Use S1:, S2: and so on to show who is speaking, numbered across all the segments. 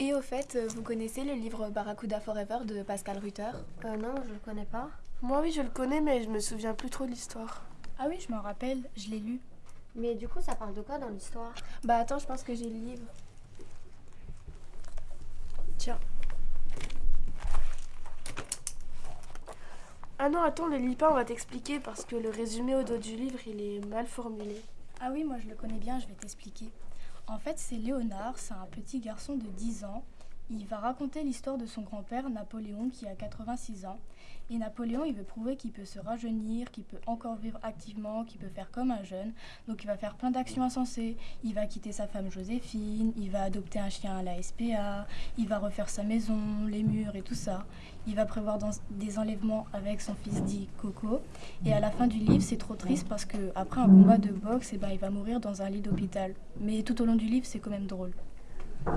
S1: Et au fait, euh, vous connaissez le livre Barracuda Forever de Pascal Rutter
S2: Euh, non, je le connais pas.
S3: Moi oui, je le connais, mais je me souviens plus trop de l'histoire.
S4: Ah oui, je m'en rappelle, je l'ai lu.
S2: Mais du coup, ça parle de quoi dans l'histoire?
S1: Bah attends, je pense que j'ai le livre.
S3: Tiens. Ah non, attends, le lis pas, on va t'expliquer parce que le résumé au dos du livre, il est mal formulé.
S4: Ah oui, moi je le connais bien, je vais t'expliquer. En fait, c'est Léonard, c'est un petit garçon de 10 ans. Il va raconter l'histoire de son grand-père Napoléon qui a 86 ans. Et Napoléon, il veut prouver qu'il peut se rajeunir, qu'il peut encore vivre activement, qu'il peut faire comme un jeune. Donc il va faire plein d'actions insensées. Il va quitter sa femme Joséphine, il va adopter un chien à la SPA, il va refaire sa maison, les murs et tout ça. Il va prévoir des enlèvements avec son fils dit Coco. Et à la fin du livre, c'est trop triste parce que après un combat de boxe, eh ben, il va mourir dans un lit d'hôpital. Mais tout au long du livre, c'est quand même drôle.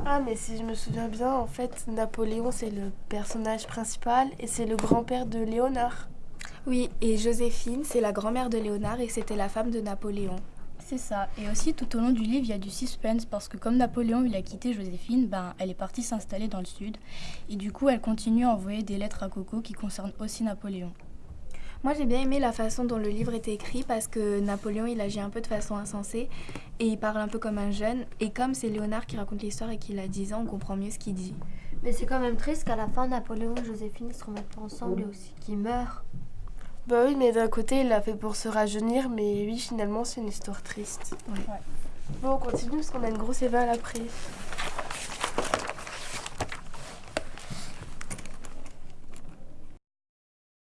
S3: Ah, mais si je me souviens bien, en fait, Napoléon, c'est le personnage principal et c'est le grand-père de Léonard.
S1: Oui, et Joséphine, c'est la grand-mère de Léonard et c'était la femme de Napoléon.
S4: C'est ça. Et aussi, tout au long du livre, il y a du suspense parce que comme Napoléon, il a quitté Joséphine, ben, elle est partie s'installer dans le sud. Et du coup, elle continue à envoyer des lettres à Coco qui concernent aussi Napoléon.
S1: Moi j'ai bien aimé la façon dont le livre était écrit parce que Napoléon il agit un peu de façon insensée et il parle un peu comme un jeune. Et comme c'est Léonard qui raconte l'histoire et qu'il a 10 ans, on comprend mieux ce qu'il dit.
S2: Mais c'est quand même triste qu'à la fin, Napoléon et Joséphine ne se remettent pas ensemble et aussi qu'ils meurent.
S3: Bah oui, mais d'un côté, il l'a fait pour se rajeunir, mais oui, finalement, c'est une histoire triste.
S4: Ouais.
S3: Bon, on continue parce qu'on a une grosse éval après.